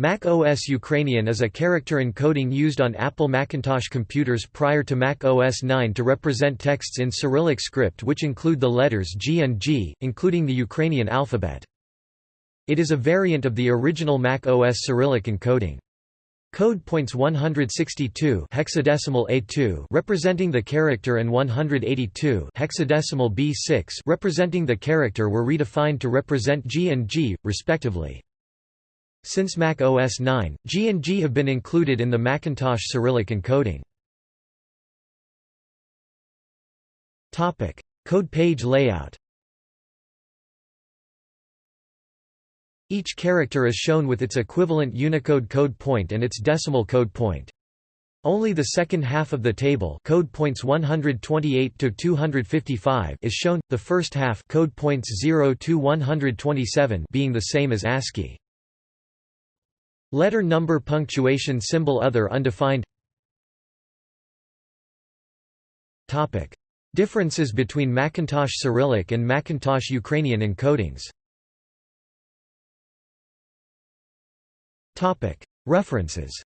Mac OS Ukrainian is a character encoding used on Apple Macintosh computers prior to Mac OS 9 to represent texts in Cyrillic script which include the letters G and G, including the Ukrainian alphabet. It is a variant of the original Mac OS Cyrillic encoding. Code points 162 hexadecimal A2 representing the character and 182 hexadecimal B6 representing the character were redefined to represent G and G, respectively. Since Mac OS 9, G and G have been included in the Macintosh Cyrillic encoding. Code page layout. Each character is shown with its equivalent Unicode code point and its decimal code point. Only the second half of the table code points 128 to 255 is shown, the first half code points 0 to 127 being the same as ASCII. Letter number punctuation symbol other undefined Topic. Differences between Macintosh Cyrillic and Macintosh Ukrainian encodings Topic. References